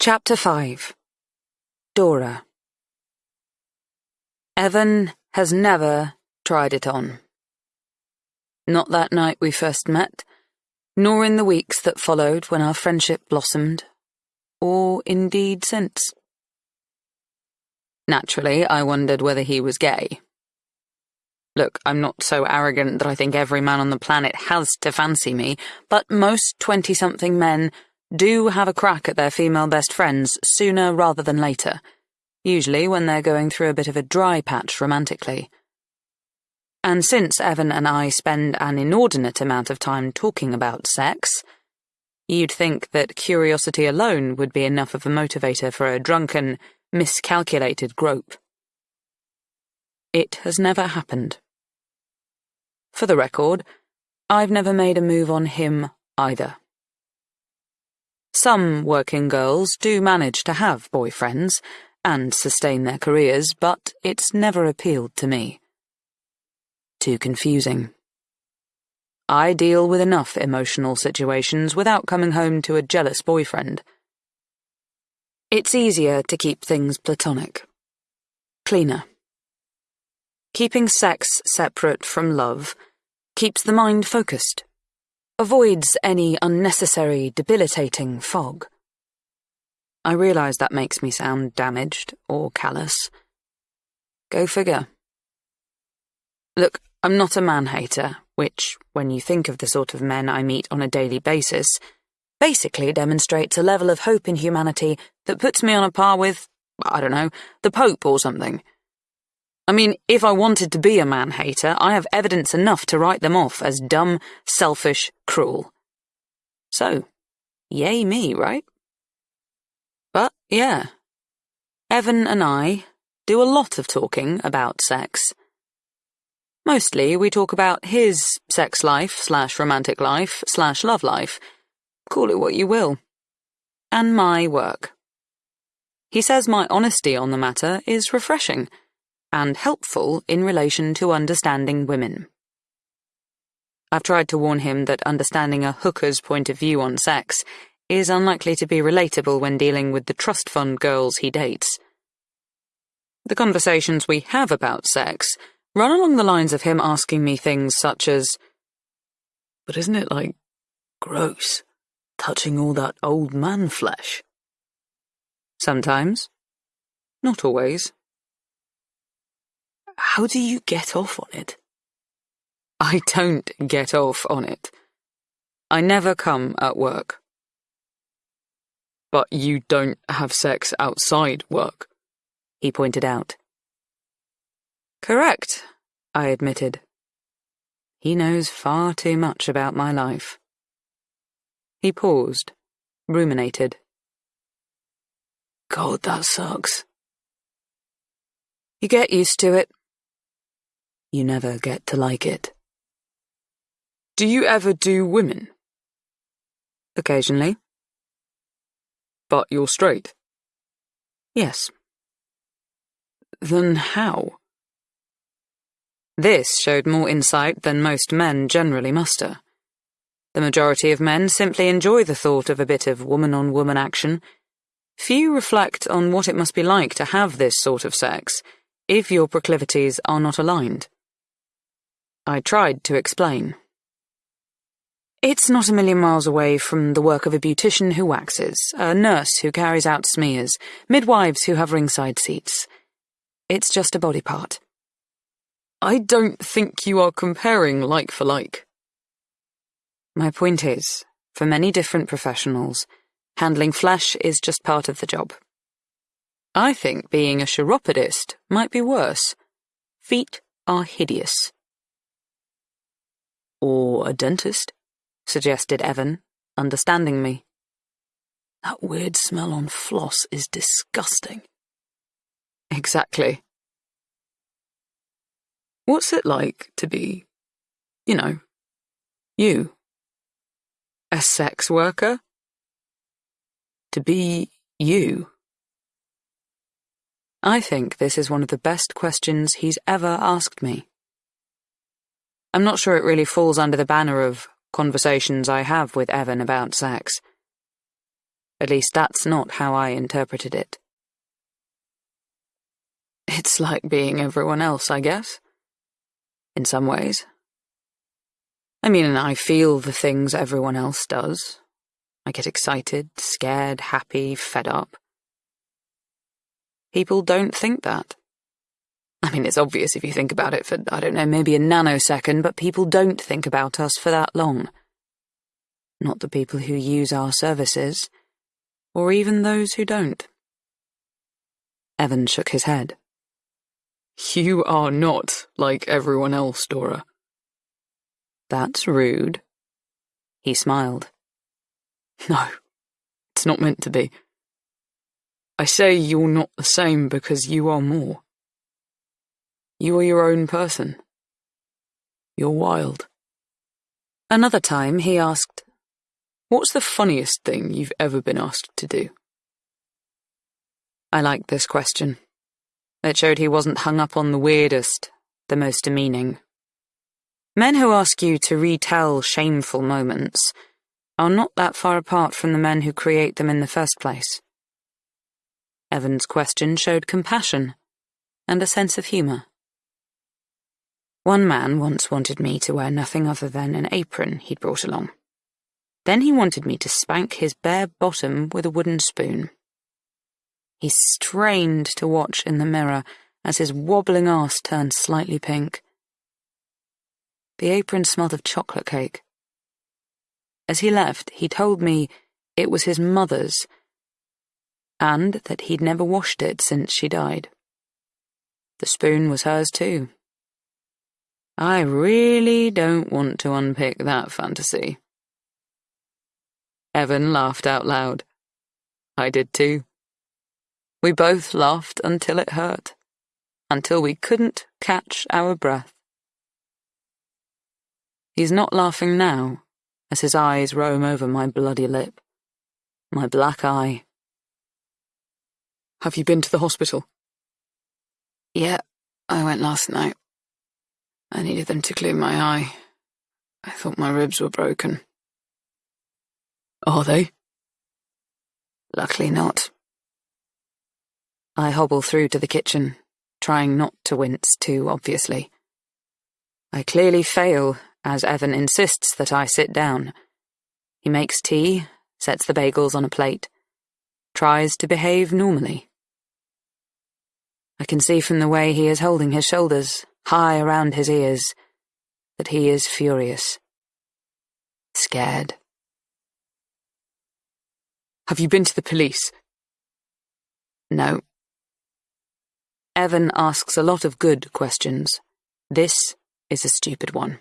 Chapter 5 Dora Evan has never tried it on. Not that night we first met, nor in the weeks that followed when our friendship blossomed, or indeed since. Naturally, I wondered whether he was gay. Look, I'm not so arrogant that I think every man on the planet has to fancy me, but most 20 something men do have a crack at their female best friends sooner rather than later, usually when they're going through a bit of a dry patch romantically. And since Evan and I spend an inordinate amount of time talking about sex, you'd think that curiosity alone would be enough of a motivator for a drunken, miscalculated grope. It has never happened. For the record, I've never made a move on him either. Some working girls do manage to have boyfriends and sustain their careers, but it's never appealed to me. Too confusing. I deal with enough emotional situations without coming home to a jealous boyfriend. It's easier to keep things platonic. Cleaner. Keeping sex separate from love keeps the mind focused avoids any unnecessary, debilitating fog. I realise that makes me sound damaged or callous. Go figure. Look, I'm not a man hater, which, when you think of the sort of men I meet on a daily basis, basically demonstrates a level of hope in humanity that puts me on a par with, I don't know, the Pope or something. I mean, if I wanted to be a man hater, I have evidence enough to write them off as dumb, selfish, cruel. So, yay me, right? But, yeah. Evan and I do a lot of talking about sex. Mostly we talk about his sex life slash romantic life slash love life. Call it what you will. And my work. He says my honesty on the matter is refreshing and helpful in relation to understanding women. I've tried to warn him that understanding a hooker's point of view on sex is unlikely to be relatable when dealing with the trust fund girls he dates. The conversations we have about sex run along the lines of him asking me things such as, But isn't it, like, gross, touching all that old man flesh? Sometimes. Not always. How do you get off on it? I don't get off on it. I never come at work. But you don't have sex outside work, he pointed out. Correct, I admitted. He knows far too much about my life. He paused, ruminated. God, that sucks. You get used to it, you never get to like it. Do you ever do women? Occasionally. But you're straight? Yes. Then how? This showed more insight than most men generally muster. The majority of men simply enjoy the thought of a bit of woman on woman action. Few reflect on what it must be like to have this sort of sex if your proclivities are not aligned. I tried to explain. It's not a million miles away from the work of a beautician who waxes, a nurse who carries out smears, midwives who have ringside seats. It's just a body part. I don't think you are comparing like for like. My point is, for many different professionals, handling flesh is just part of the job. I think being a chiropodist might be worse. Feet are hideous. Or a dentist, suggested Evan, understanding me. That weird smell on floss is disgusting. Exactly. What's it like to be, you know, you? A sex worker? To be you? I think this is one of the best questions he's ever asked me. I'm not sure it really falls under the banner of conversations I have with Evan about sex. At least that's not how I interpreted it. It's like being everyone else, I guess. In some ways. I mean, I feel the things everyone else does. I get excited, scared, happy, fed up. People don't think that. I mean, it's obvious if you think about it for, I don't know, maybe a nanosecond, but people don't think about us for that long. Not the people who use our services, or even those who don't. Evan shook his head. You are not like everyone else, Dora. That's rude. He smiled. No, it's not meant to be. I say you're not the same because you are more. You are your own person. You're wild. Another time he asked, What's the funniest thing you've ever been asked to do? I liked this question. It showed he wasn't hung up on the weirdest, the most demeaning. Men who ask you to retell shameful moments are not that far apart from the men who create them in the first place. Evan's question showed compassion and a sense of humour. One man once wanted me to wear nothing other than an apron he'd brought along. Then he wanted me to spank his bare bottom with a wooden spoon. He strained to watch in the mirror as his wobbling ass turned slightly pink. The apron smelled of chocolate cake. As he left, he told me it was his mother's and that he'd never washed it since she died. The spoon was hers too. I really don't want to unpick that fantasy. Evan laughed out loud. I did too. We both laughed until it hurt, until we couldn't catch our breath. He's not laughing now, as his eyes roam over my bloody lip, my black eye. Have you been to the hospital? Yeah, I went last night. I needed them to clear my eye. I thought my ribs were broken. Are they? Luckily not. I hobble through to the kitchen, trying not to wince too obviously. I clearly fail, as Evan insists that I sit down. He makes tea, sets the bagels on a plate, tries to behave normally. I can see from the way he is holding his shoulders, high around his ears, that he is furious. Scared. Have you been to the police? No. Evan asks a lot of good questions. This is a stupid one.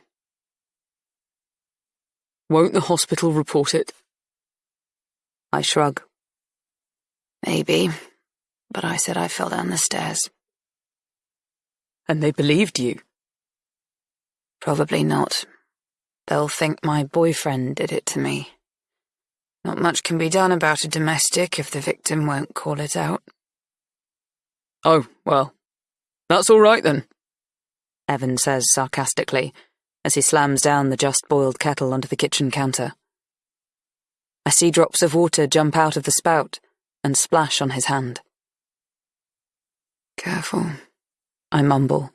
Won't the hospital report it? I shrug. Maybe, but I said I fell down the stairs. And they believed you? Probably not. They'll think my boyfriend did it to me. Not much can be done about a domestic if the victim won't call it out. Oh, well, that's all right then, Evan says sarcastically as he slams down the just boiled kettle onto the kitchen counter. I see drops of water jump out of the spout and splash on his hand. Careful, I mumble.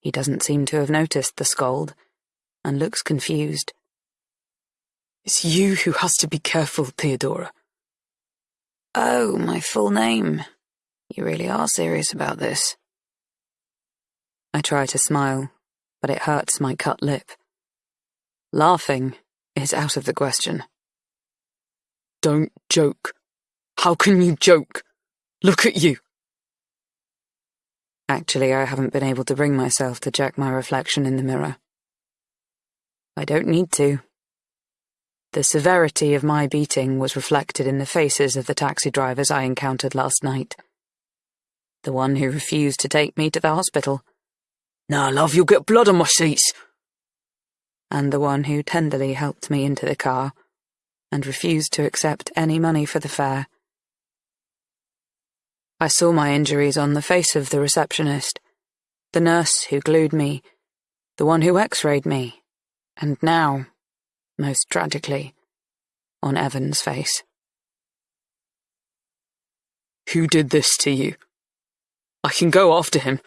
He doesn't seem to have noticed the scold and looks confused. It's you who has to be careful, Theodora. Oh, my full name. You really are serious about this. I try to smile, but it hurts my cut lip. Laughing is out of the question. Don't joke. How can you joke? Look at you. Actually, I haven't been able to bring myself to check my reflection in the mirror. I don't need to. The severity of my beating was reflected in the faces of the taxi drivers I encountered last night the one who refused to take me to the hospital. Now, love, you'll get blood on my seats. And the one who tenderly helped me into the car and refused to accept any money for the fare. I saw my injuries on the face of the receptionist, the nurse who glued me, the one who x rayed me, and now, most tragically, on Evan's face. Who did this to you? I can go after him.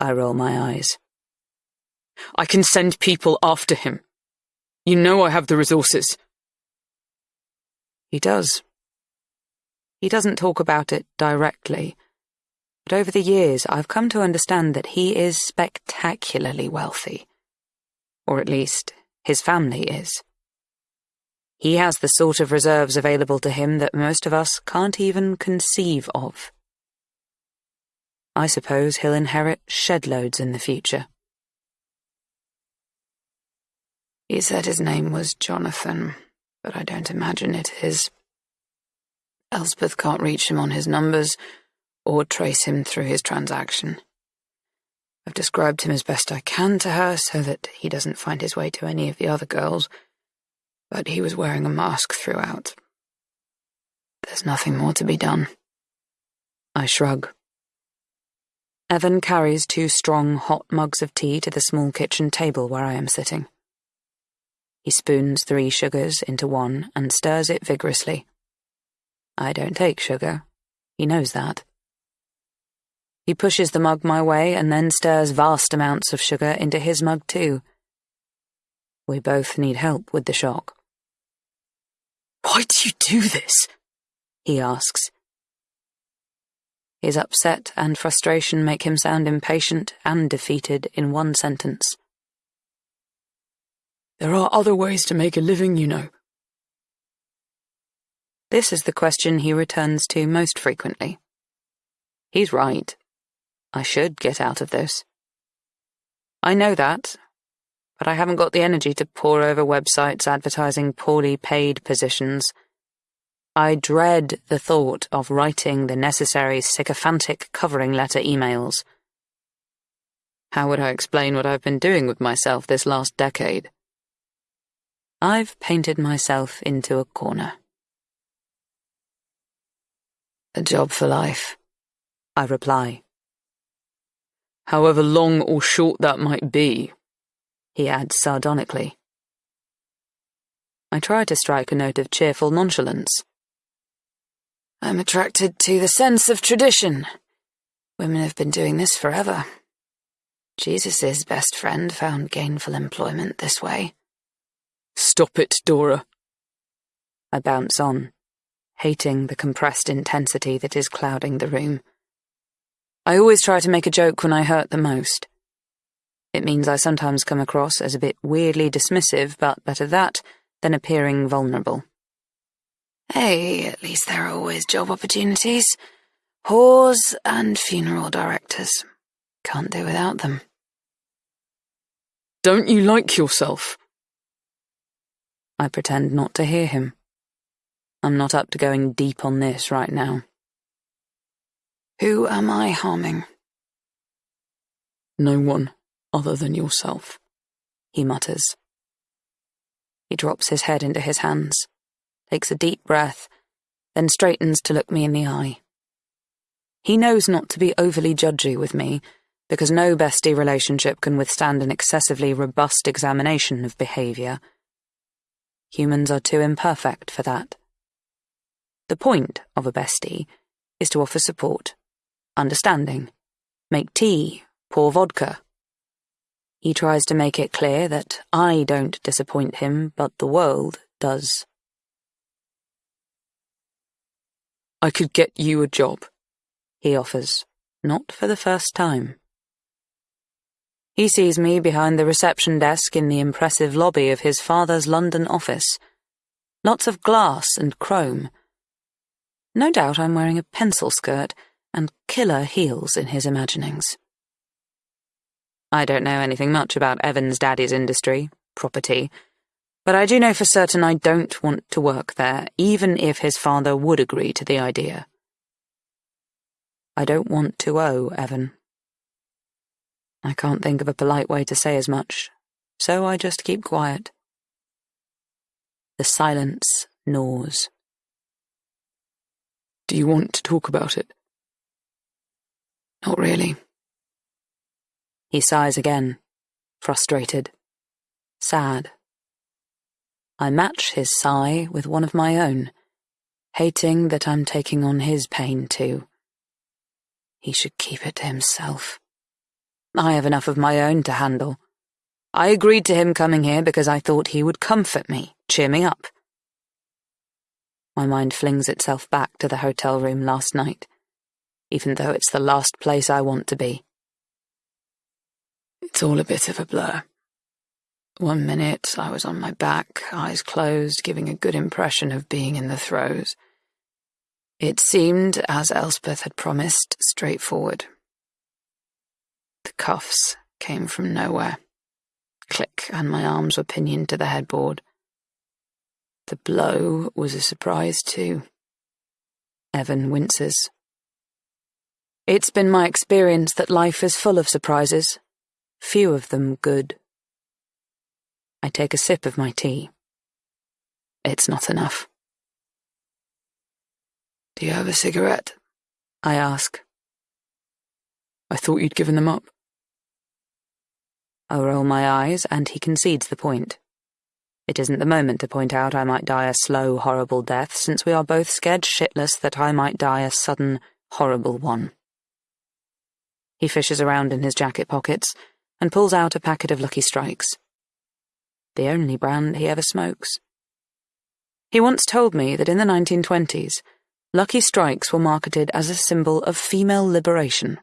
I roll my eyes. I can send people after him. You know I have the resources. He does. He doesn't talk about it directly, but over the years I've come to understand that he is spectacularly wealthy. Or at least, his family is. He has the sort of reserves available to him that most of us can't even conceive of. I suppose he'll inherit shed loads in the future. He said his name was Jonathan, but I don't imagine it is. Elspeth can't reach him on his numbers or trace him through his transaction. I've described him as best I can to her so that he doesn't find his way to any of the other girls, but he was wearing a mask throughout. There's nothing more to be done. I shrug. Evan carries two strong, hot mugs of tea to the small kitchen table where I am sitting. He spoons three sugars into one and stirs it vigorously. I don't take sugar. He knows that. He pushes the mug my way and then stirs vast amounts of sugar into his mug too. We both need help with the shock. Why do you do this? He asks. His upset and frustration make him sound impatient and defeated in one sentence. There are other ways to make a living, you know. This is the question he returns to most frequently. He's right. I should get out of this. I know that, but I haven't got the energy to pore over websites advertising poorly paid positions. I dread the thought of writing the necessary sycophantic covering letter emails. How would I explain what I've been doing with myself this last decade? I've painted myself into a corner. A job for life, I reply. However long or short that might be, he adds sardonically. I try to strike a note of cheerful nonchalance. I'm attracted to the sense of tradition. Women have been doing this forever. Jesus's best friend found gainful employment this way. Stop it, Dora. I bounce on, hating the compressed intensity that is clouding the room. I always try to make a joke when I hurt the most. It means I sometimes come across as a bit weirdly dismissive, but better that than appearing vulnerable. Hey, at least there are always job opportunities. Whores and funeral directors. Can't do without them. Don't you like yourself? I pretend not to hear him. I'm not up to going deep on this right now. Who am I harming? No one other than yourself, he mutters. He drops his head into his hands, takes a deep breath, then straightens to look me in the eye. He knows not to be overly judgy with me, because no bestie relationship can withstand an excessively robust examination of behaviour. Humans are too imperfect for that. The point of a bestie is to offer support, understanding, make tea, pour vodka. He tries to make it clear that I don't disappoint him, but the world does. I could get you a job, he offers, not for the first time. He sees me behind the reception desk in the impressive lobby of his father's London office. Lots of glass and chrome. No doubt I'm wearing a pencil skirt and killer heels in his imaginings. I don't know anything much about Evan's daddy's industry, property, but I do know for certain I don't want to work there, even if his father would agree to the idea. I don't want to owe Evan. I can't think of a polite way to say as much, so I just keep quiet. The silence gnaws. Do you want to talk about it? Not really. He sighs again, frustrated, sad. I match his sigh with one of my own, hating that I'm taking on his pain too. He should keep it to himself. I have enough of my own to handle. I agreed to him coming here because I thought he would comfort me, cheer me up. My mind flings itself back to the hotel room last night, even though it's the last place I want to be. It's all a bit of a blur. One minute I was on my back, eyes closed, giving a good impression of being in the throes. It seemed, as Elspeth had promised, straightforward. The cuffs came from nowhere. Click, and my arms were pinioned to the headboard. The blow was a surprise, too. Evan winces. It's been my experience that life is full of surprises, few of them good. I take a sip of my tea. It's not enough. Do you have a cigarette? I ask. I thought you'd given them up. I roll my eyes, and he concedes the point. It isn't the moment to point out I might die a slow, horrible death, since we are both scared shitless that I might die a sudden, horrible one. He fishes around in his jacket pockets and pulls out a packet of Lucky Strikes. The only brand he ever smokes. He once told me that in the 1920s, Lucky Strikes were marketed as a symbol of female liberation.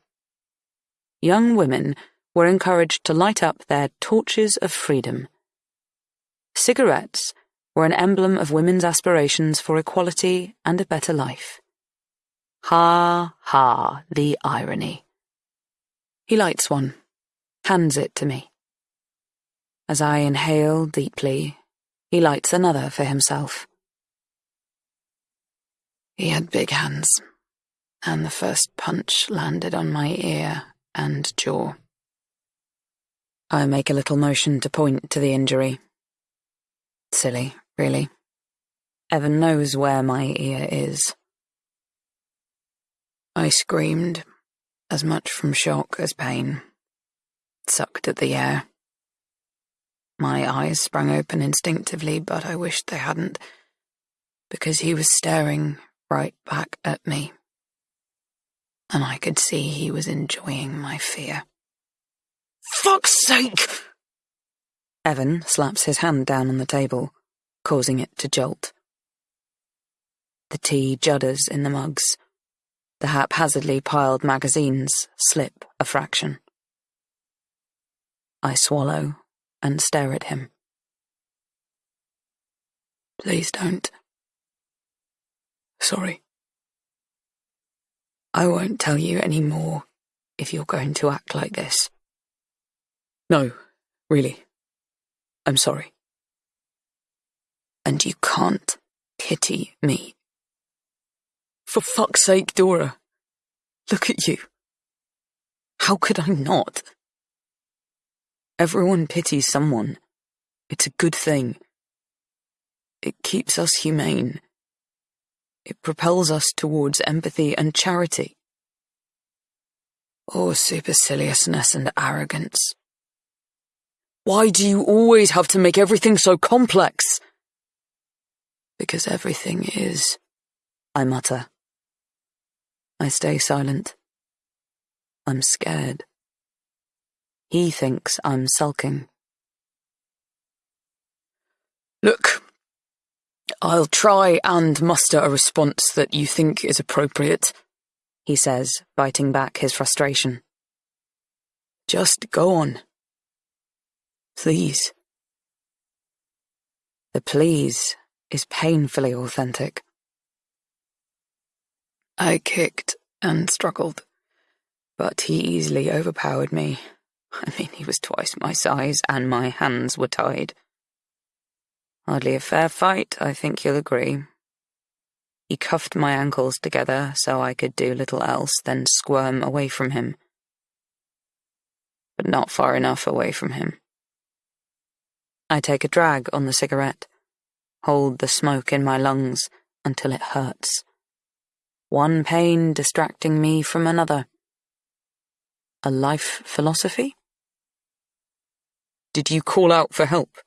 Young women were encouraged to light up their torches of freedom Cigarettes were an emblem of women's aspirations for equality and a better life. Ha, ha, the irony. He lights one, hands it to me. As I inhale deeply, he lights another for himself. He had big hands, and the first punch landed on my ear and jaw. I make a little motion to point to the injury Silly, really. Evan knows where my ear is. I screamed, as much from shock as pain, sucked at the air. My eyes sprang open instinctively, but I wished they hadn't, because he was staring right back at me, and I could see he was enjoying my fear. Fuck's sake! Evan slaps his hand down on the table, causing it to jolt. The tea judders in the mugs. The haphazardly piled magazines slip a fraction. I swallow and stare at him. Please don't. Sorry. I won't tell you any more if you're going to act like this. No, really. I'm sorry. And you can't pity me. For fuck's sake, Dora. Look at you. How could I not? Everyone pities someone. It's a good thing. It keeps us humane. It propels us towards empathy and charity. Or superciliousness and arrogance. Why do you always have to make everything so complex? Because everything is, I mutter. I stay silent. I'm scared. He thinks I'm sulking. Look, I'll try and muster a response that you think is appropriate, he says, biting back his frustration. Just go on. Please. The please is painfully authentic. I kicked and struggled, but he easily overpowered me. I mean, he was twice my size, and my hands were tied. Hardly a fair fight, I think you'll agree. He cuffed my ankles together so I could do little else than squirm away from him. But not far enough away from him. I take a drag on the cigarette, hold the smoke in my lungs until it hurts. One pain distracting me from another. A life philosophy? Did you call out for help?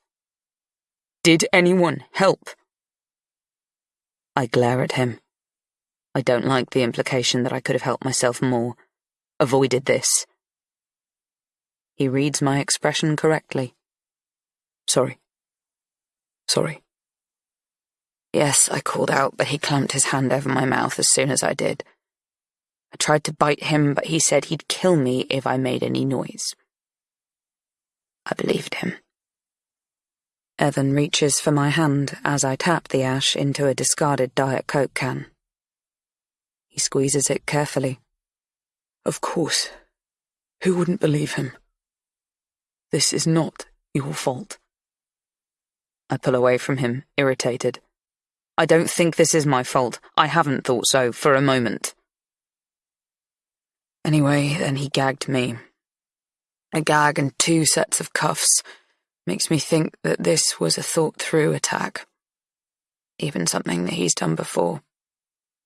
Did anyone help? I glare at him. I don't like the implication that I could have helped myself more, avoided this. He reads my expression correctly. Sorry. Sorry. Yes, I called out, but he clamped his hand over my mouth as soon as I did. I tried to bite him, but he said he'd kill me if I made any noise. I believed him. Evan reaches for my hand as I tap the ash into a discarded Diet Coke can. He squeezes it carefully. Of course. Who wouldn't believe him? This is not your fault. I pull away from him, irritated. I don't think this is my fault. I haven't thought so for a moment. Anyway, then he gagged me. A gag and two sets of cuffs makes me think that this was a thought through attack. Even something that he's done before,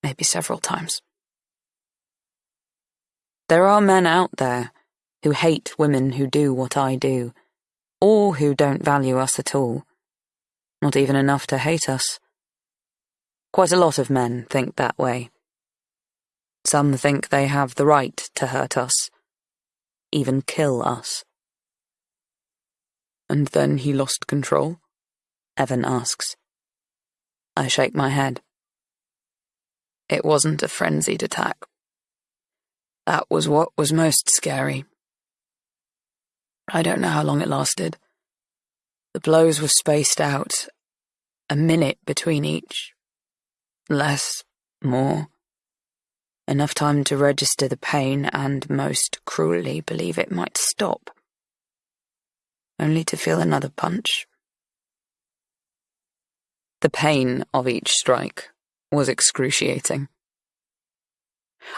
maybe several times. There are men out there who hate women who do what I do, or who don't value us at all. Not even enough to hate us. Quite a lot of men think that way. Some think they have the right to hurt us, even kill us. And then he lost control? Evan asks. I shake my head. It wasn't a frenzied attack. That was what was most scary. I don't know how long it lasted. The blows were spaced out, a minute between each. Less, more. Enough time to register the pain and, most cruelly, believe it might stop. Only to feel another punch. The pain of each strike was excruciating.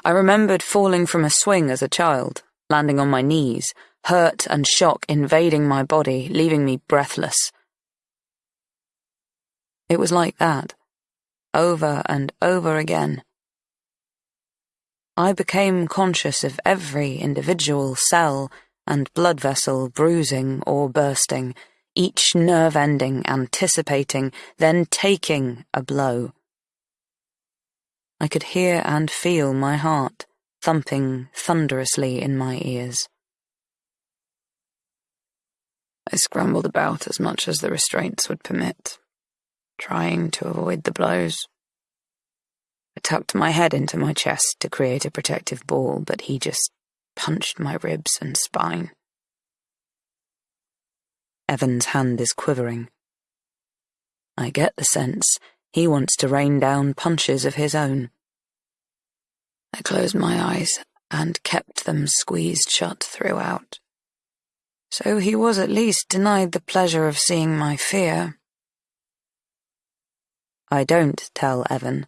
I remembered falling from a swing as a child, landing on my knees, hurt and shock invading my body, leaving me breathless. It was like that, over and over again. I became conscious of every individual cell and blood vessel bruising or bursting, each nerve ending anticipating, then taking a blow. I could hear and feel my heart thumping thunderously in my ears. I scrambled about as much as the restraints would permit, trying to avoid the blows. I tucked my head into my chest to create a protective ball, but he just punched my ribs and spine. Evan's hand is quivering. I get the sense he wants to rain down punches of his own. I closed my eyes and kept them squeezed shut throughout. So he was at least denied the pleasure of seeing my fear. I don't tell Evan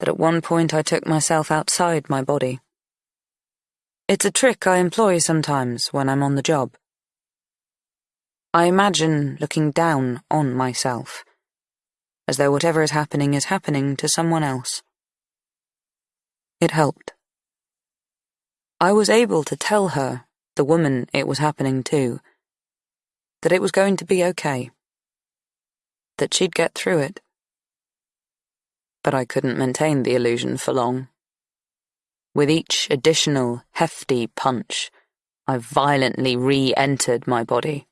that at one point I took myself outside my body. It's a trick I employ sometimes when I'm on the job. I imagine looking down on myself, as though whatever is happening is happening to someone else. It helped. I was able to tell her, the woman it was happening to, that it was going to be okay, that she'd get through it but I couldn't maintain the illusion for long. With each additional hefty punch, I violently re entered my body.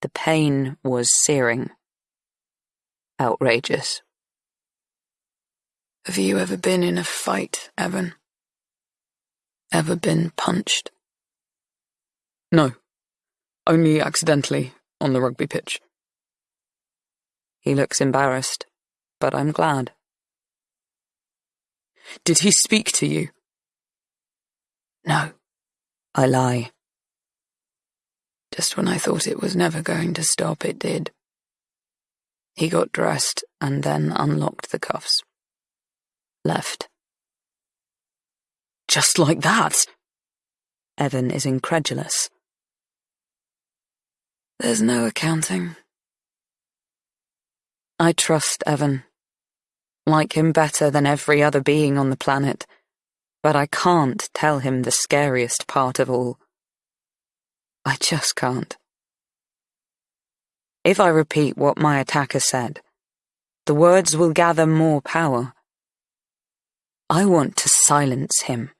The pain was searing. Outrageous. Have you ever been in a fight, Evan? Ever been punched? No. Only accidentally on the rugby pitch. He looks embarrassed but I'm glad. Did he speak to you? No, I lie. Just when I thought it was never going to stop, it did. He got dressed and then unlocked the cuffs. Left. Just like that? Evan is incredulous. There's no accounting. I trust Evan like him better than every other being on the planet, but I can't tell him the scariest part of all. I just can't. If I repeat what my attacker said, the words will gather more power. I want to silence him.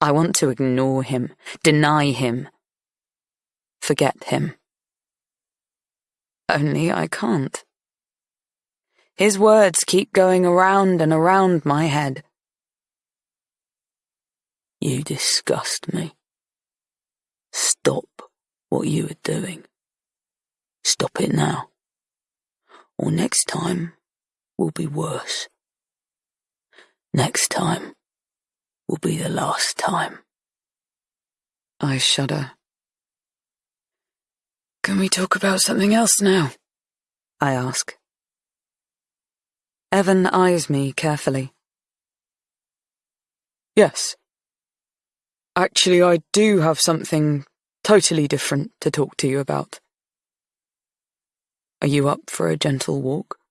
I want to ignore him, deny him, forget him. Only I can't. His words keep going around and around my head. You disgust me. Stop what you are doing. Stop it now. Or next time will be worse. Next time will be the last time. I shudder. Can we talk about something else now? I ask. Evan eyes me carefully. Yes. Actually, I do have something totally different to talk to you about. Are you up for a gentle walk?